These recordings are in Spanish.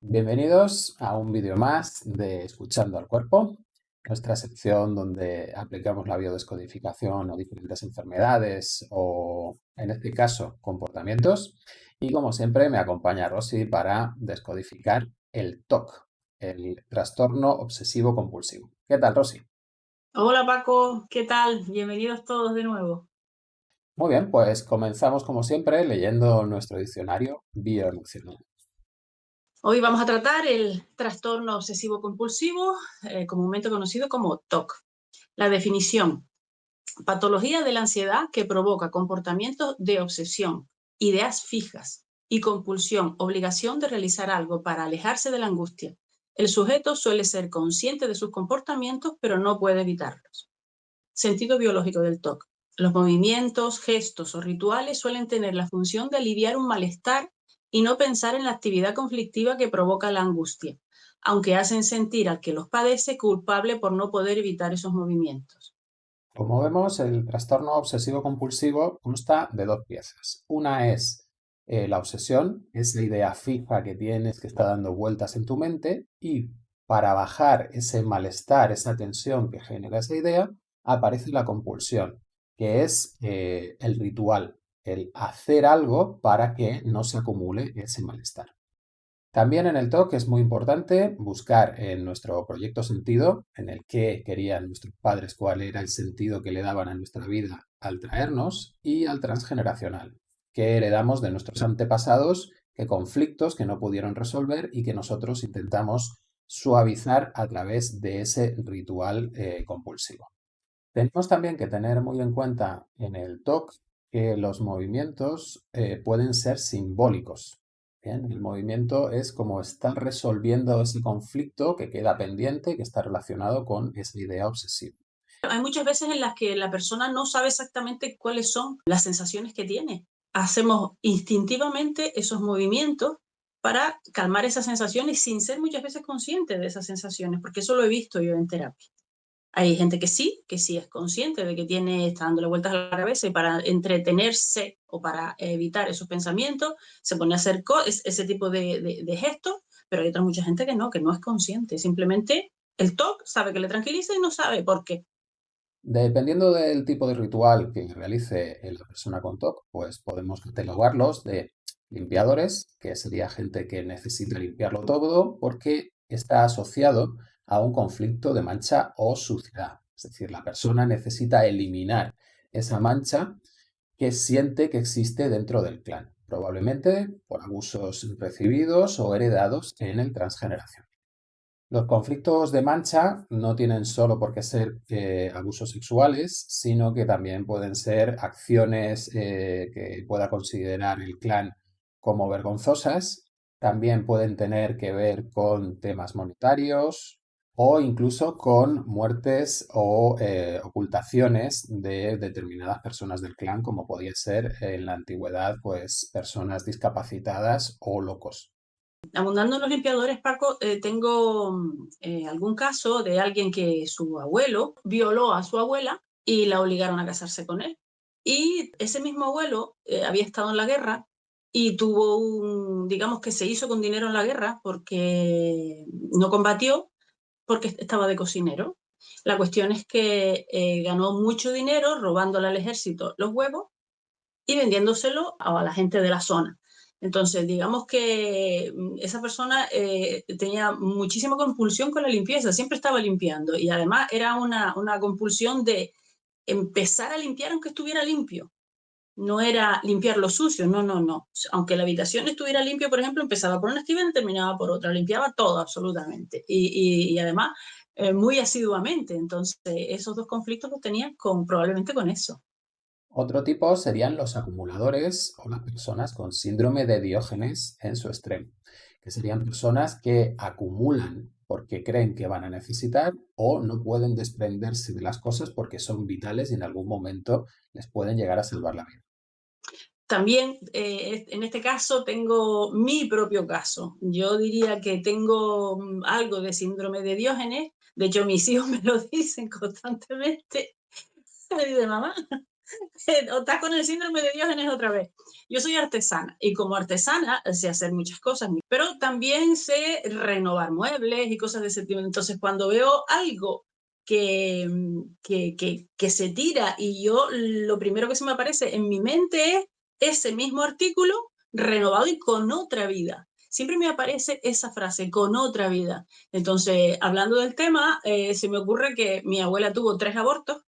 Bienvenidos a un vídeo más de Escuchando al Cuerpo, nuestra sección donde aplicamos la biodescodificación a diferentes enfermedades o, en este caso, comportamientos. Y como siempre me acompaña Rosy para descodificar el TOC, el trastorno obsesivo compulsivo. ¿Qué tal, Rosy? Hola Paco, ¿qué tal? Bienvenidos todos de nuevo. Muy bien, pues comenzamos como siempre leyendo nuestro diccionario bioemocional. Hoy vamos a tratar el trastorno obsesivo compulsivo, eh, comúnmente conocido como TOC. La definición, patología de la ansiedad que provoca comportamientos de obsesión, ideas fijas y compulsión, obligación de realizar algo para alejarse de la angustia. El sujeto suele ser consciente de sus comportamientos, pero no puede evitarlos. Sentido biológico del TOC. Los movimientos, gestos o rituales suelen tener la función de aliviar un malestar y no pensar en la actividad conflictiva que provoca la angustia, aunque hacen sentir al que los padece culpable por no poder evitar esos movimientos. Como vemos, el trastorno obsesivo compulsivo consta de dos piezas. Una es eh, la obsesión, esa idea fija que tienes que está dando vueltas en tu mente y para bajar ese malestar, esa tensión que genera esa idea, aparece la compulsión, que es eh, el ritual, el hacer algo para que no se acumule ese malestar. También en el TOC es muy importante buscar en nuestro proyecto sentido, en el que querían nuestros padres cuál era el sentido que le daban a nuestra vida al traernos, y al transgeneracional, que heredamos de nuestros antepasados, que conflictos que no pudieron resolver y que nosotros intentamos suavizar a través de ese ritual eh, compulsivo. Tenemos también que tener muy en cuenta en el TOC que los movimientos eh, pueden ser simbólicos. El movimiento es como estar resolviendo ese conflicto que queda pendiente, que está relacionado con esa idea obsesiva. Hay muchas veces en las que la persona no sabe exactamente cuáles son las sensaciones que tiene. Hacemos instintivamente esos movimientos para calmar esas sensaciones sin ser muchas veces consciente de esas sensaciones, porque eso lo he visto yo en terapia. Hay gente que sí, que sí es consciente de que tiene, está dándole vueltas a la cabeza y para entretenerse o para evitar esos pensamientos se pone a hacer ese tipo de, gestos, pero hay otra mucha gente que no, que no es consciente. Simplemente el TOC sabe que le tranquiliza y no sabe por qué. Dependiendo del tipo de ritual que realice la persona con TOC, pues podemos catalogarlos de limpiadores, que sería gente que necesita limpiarlo todo porque está asociado a un conflicto de mancha o suciedad. Es decir, la persona necesita eliminar esa mancha que siente que existe dentro del clan, probablemente por abusos recibidos o heredados en el transgeneración. Los conflictos de mancha no tienen solo por qué ser eh, abusos sexuales, sino que también pueden ser acciones eh, que pueda considerar el clan como vergonzosas. También pueden tener que ver con temas monetarios, o incluso con muertes o eh, ocultaciones de determinadas personas del clan, como podía ser en la antigüedad, pues personas discapacitadas o locos. Abundando en los limpiadores, Paco, eh, tengo eh, algún caso de alguien que su abuelo violó a su abuela y la obligaron a casarse con él. Y ese mismo abuelo había estado en la guerra y tuvo un, digamos que se hizo con dinero en la guerra porque no combatió porque estaba de cocinero. La cuestión es que eh, ganó mucho dinero robándole al ejército los huevos y vendiéndoselo a la gente de la zona. Entonces, digamos que mm, esa persona eh, tenía muchísima compulsión con la limpieza, siempre estaba limpiando y además era una, una compulsión de empezar a limpiar aunque estuviera limpio no era limpiar lo sucio, no, no, no. Aunque la habitación estuviera limpia, por ejemplo, empezaba por una estiva y terminaba por otra, limpiaba todo absolutamente. Y, además, eh, muy asiduamente. Entonces, esos dos conflictos los tenían con, probablemente con eso. Otro tipo serían los acumuladores o las personas con síndrome de Diógenes en su extremo, que serían personas que acumulan porque creen que van a necesitar o no pueden desprenderse de las cosas porque son vitales y en algún momento les pueden llegar a salvar la vida. También eh, en este caso tengo mi propio caso. Yo diría que tengo mm, algo de síndrome de Diógenes. De hecho, mis hijos me lo dicen constantemente. de mamá, estás con el síndrome de Diógenes otra vez. Yo soy artesana y como artesana sé hacer muchas cosas, pero también sé renovar muebles y cosas de ese tipo. Entonces, cuando veo algo que, que, que, que se tira y yo lo primero que se me aparece en mi mente es ese mismo artículo renovado y con otra vida siempre me aparece esa frase, con otra vida. Entonces, hablando del tema, eh, se me ocurre que mi abuela tuvo tres abortos,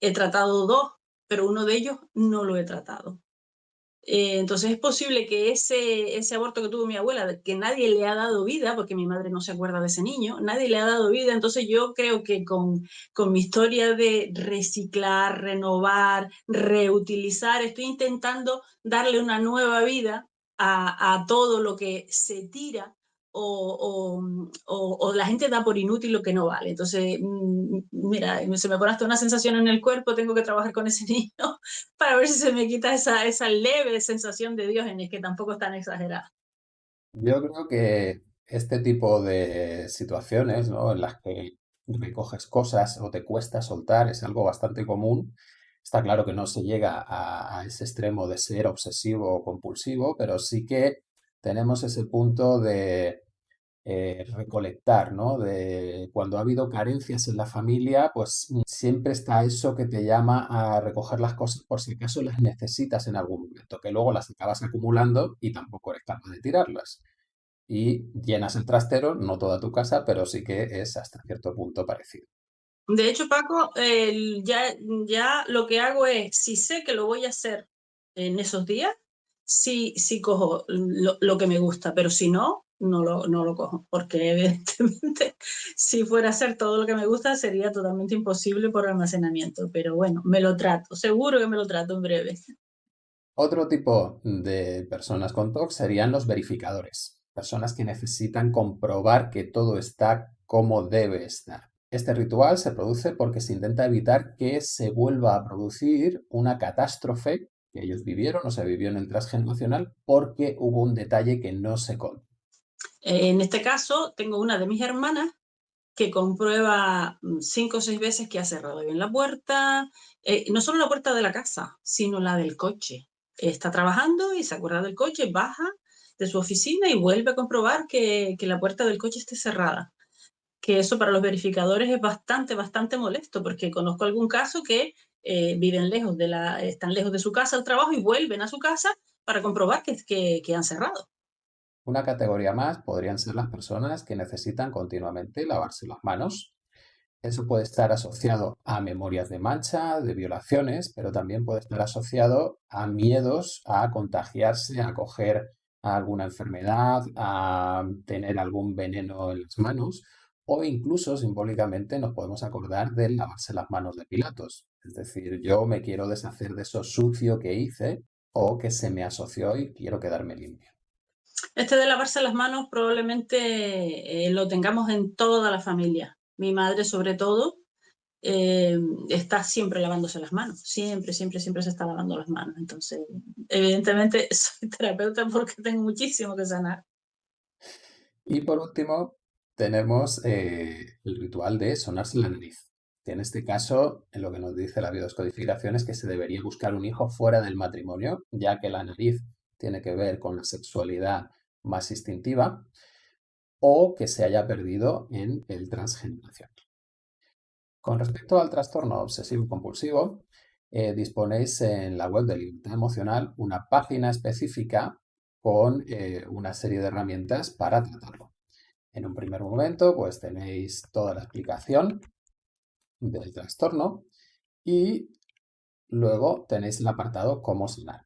he tratado dos, pero uno de ellos no lo he tratado. Eh, entonces es posible que ese, aborto que tuvo mi abuela, que nadie le ha dado vida, porque mi madre no se acuerda de ese niño, nadie le ha dado vida, entonces yo creo que con mi historia de reciclar, renovar, reutilizar, estoy intentando darle una nueva vida a, todo lo que se tira o, o, la gente da por inútil lo que no vale. Entonces, mm, mira, se me pone hasta una sensación en el cuerpo, tengo que trabajar con ese niño para ver si se me quita esa, esa leve sensación de Diógenes, que tampoco es tan exagerada. Yo creo que este tipo de situaciones, ¿no? En las que recoges cosas o te cuesta soltar es algo bastante común Está claro que no se llega a, ese extremo de ser obsesivo o compulsivo, pero sí que tenemos ese punto de eh, recolectar, ¿no? De cuando ha habido carencias en la familia, pues siempre está eso que te llama a recoger las cosas por si acaso las necesitas en algún momento, que luego las acabas acumulando y tampoco eres capaz de tirarlas. Y llenas el trastero, no toda tu casa, pero sí que es hasta cierto punto parecido. De hecho, Paco, ya, ya lo que hago es, si sé que lo voy a hacer en esos días, sí, sí cojo lo, que me gusta, pero si no, no lo, no lo cojo, porque evidentemente si fuera a hacer todo lo que me gusta sería totalmente imposible por almacenamiento, pero bueno, me lo trato, seguro que me lo trato en breve. Otro tipo de personas con TOC serían los verificadores, personas que necesitan comprobar que todo está como debe estar. Este ritual se produce porque se intenta evitar que se vuelva a producir una catástrofe que ellos vivieron o se vivió en el transgeneracional porque hubo un detalle que no se contó. En este caso, tengo una de mis hermanas que comprueba mm, cinco o seis veces que ha cerrado bien la puerta, eh, no solo la puerta de la casa, sino la del coche. Está trabajando y se acuerda del coche, baja de su oficina y vuelve a comprobar que, que la puerta del coche esté cerrada que eso para los verificadores es bastante, bastante molesto, porque conozco algún caso que eh, viven lejos de la, están lejos de su casa al trabajo y vuelven a su casa para comprobar que, que, han cerrado. Una categoría más podrían ser las personas que necesitan continuamente lavarse las manos. Eso puede estar asociado a memorias de mancha, de violaciones, pero también puede estar asociado a miedos a contagiarse, a coger alguna enfermedad, a tener algún veneno en las manos o incluso simbólicamente nos podemos acordar de lavarse las manos de Pilatos. Es decir, yo me quiero deshacer de eso sucio que hice o que se me asoció y quiero quedarme limpio. Este de lavarse las manos probablemente eh, lo tengamos en toda la familia. Mi madre sobre todo eh, está siempre lavándose las manos, siempre, siempre, siempre se está lavando las manos. Entonces, evidentemente soy terapeuta porque tengo muchísimo que sanar. Y por último, tenemos eh, el ritual de sonarse la nariz. en este caso, en lo que nos dice la biodescodificación es que se debería buscar un hijo fuera del matrimonio, ya que la nariz tiene que ver con la sexualidad más instintiva, o que se haya perdido en el transgeneración. Con respecto al trastorno obsesivo-compulsivo, eh, disponéis en la web de Libertad Emocional una página específica con eh, una serie de herramientas para tratarlo. En un primer momento, pues tenéis toda la explicación del trastorno y luego tenéis el apartado cómo sanar.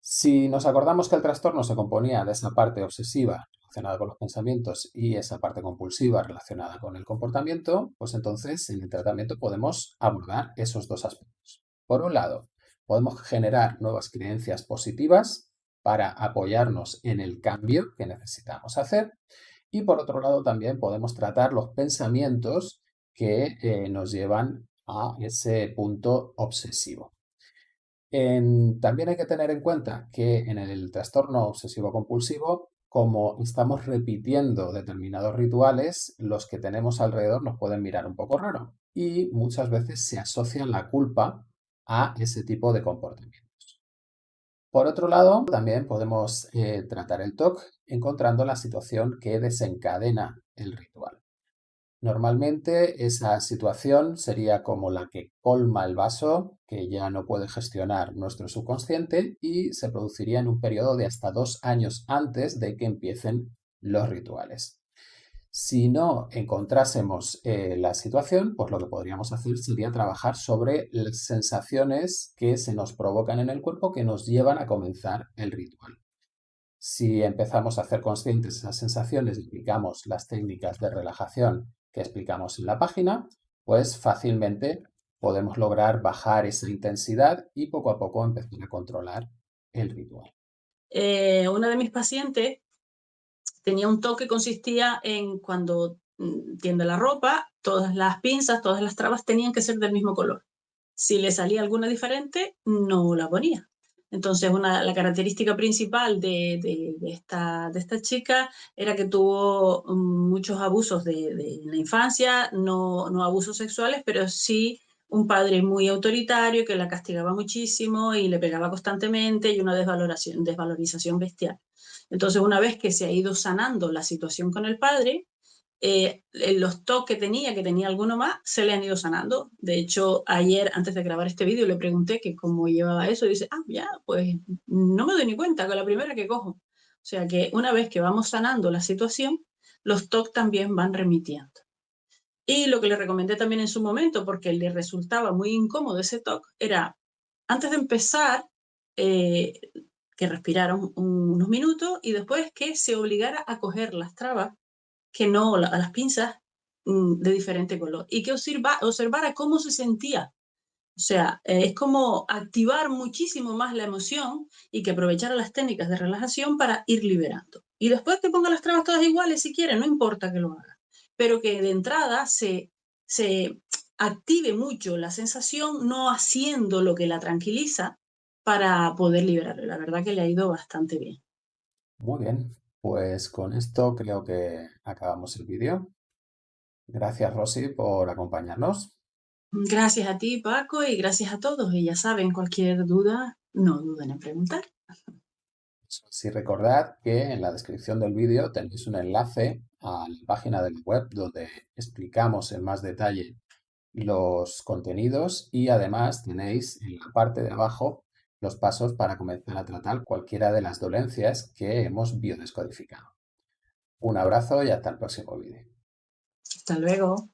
Si nos acordamos que el trastorno se componía de esa parte obsesiva relacionada con los pensamientos y esa parte compulsiva relacionada con el comportamiento, pues entonces en el tratamiento podemos abordar esos dos aspectos. Por un lado, podemos generar nuevas creencias positivas para apoyarnos en el cambio que necesitamos hacer y por otro lado también podemos tratar los pensamientos que eh, nos llevan a ese punto obsesivo. también hay que tener en cuenta que en el trastorno obsesivo-compulsivo, como estamos repitiendo determinados rituales, los que tenemos alrededor nos pueden mirar un poco raro y muchas veces se asocia la culpa a ese tipo de comportamientos. Por otro lado, también podemos eh, tratar el TOC encontrando la situación que desencadena el ritual. Normalmente esa situación sería como la que colma el vaso, que ya no puede gestionar nuestro subconsciente y se produciría en un periodo de hasta dos años antes de que empiecen los rituales. Si no encontrásemos eh, la situación, pues lo que podríamos hacer sería trabajar sobre las sensaciones que se nos provocan en el cuerpo que nos llevan a comenzar el ritual. Si empezamos a hacer conscientes esas sensaciones y aplicamos las técnicas de relajación que explicamos en la página, pues fácilmente podemos lograr bajar esa intensidad y poco a poco empezar a controlar el ritual. Eh, una de mis pacientes tenía un toque que consistía en cuando mm, tiende la ropa, todas las pinzas, todas las trabas tenían que ser del mismo color. Si le salía alguna diferente, no la ponía. Entonces, una, la característica principal de, esta, de esta chica era que tuvo mm, muchos abusos de, la infancia, no, no abusos sexuales, pero sí un padre muy autoritario que la castigaba muchísimo y le pegaba constantemente y una desvaloración, desvalorización bestial. Entonces, una vez que se ha ido sanando la situación con el padre, eh, los toques que tenía, que tenía alguno más, se le han ido sanando. De hecho, ayer, antes de grabar este vídeo, le pregunté que cómo llevaba eso y dice, ah, ya, pues no me doy ni cuenta con la primera que cojo. O sea que una vez que vamos sanando la situación, los TOC también van remitiendo. Y lo que le recomendé también en su momento, porque le resultaba muy incómodo ese TOC, era, antes de empezar, eh, que respirara unos minutos y después que se obligara a coger las trabas que no, a las pinzas mm, de diferente color y que observa, observara cómo se sentía. O sea, eh, es como activar muchísimo más la emoción y que aprovechara las técnicas de relajación para ir liberando. Y después que ponga las trabas todas iguales si quiere, no importa que lo haga, pero que de entrada se, se active mucho la sensación no haciendo lo que la tranquiliza para poder liberarlo. La verdad que le ha ido bastante bien. Muy bien. Pues con esto creo que acabamos el vídeo. Gracias, Rosy, por acompañarnos. Gracias a ti, Paco, y gracias a todos. Y ya saben, cualquier duda, no duden en preguntar. Sí, recordad que en la descripción del vídeo tenéis un enlace a la página de la web donde explicamos en más detalle los contenidos y además tenéis en la parte de abajo los pasos para comenzar a tratar cualquiera de las dolencias que hemos biodescodificado. Un abrazo y hasta el próximo vídeo. Hasta luego.